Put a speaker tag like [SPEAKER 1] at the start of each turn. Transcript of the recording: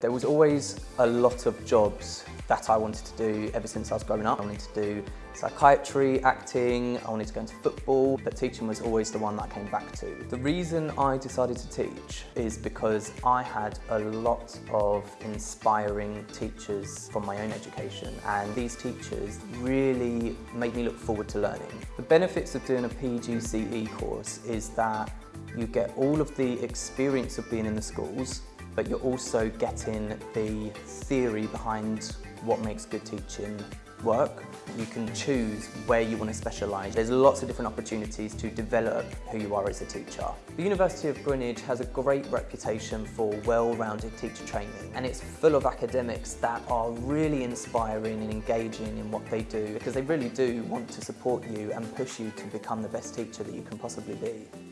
[SPEAKER 1] There was always a lot of jobs that I wanted to do ever since I was growing up. I wanted to do psychiatry, acting, I wanted to go into football, but teaching was always the one that I came back to. The reason I decided to teach is because I had a lot of inspiring teachers from my own education and these teachers really made me look forward to learning. The benefits of doing a PGCE course is that you get all of the experience of being in the schools but you're also getting the theory behind what makes good teaching work. You can choose where you want to specialise. There's lots of different opportunities to develop who you are as a teacher. The University of Greenwich has a great reputation for well-rounded teacher training and it's full of academics that are really inspiring and engaging in what they do because they really do want to support you and push you to become the best teacher that you can possibly be.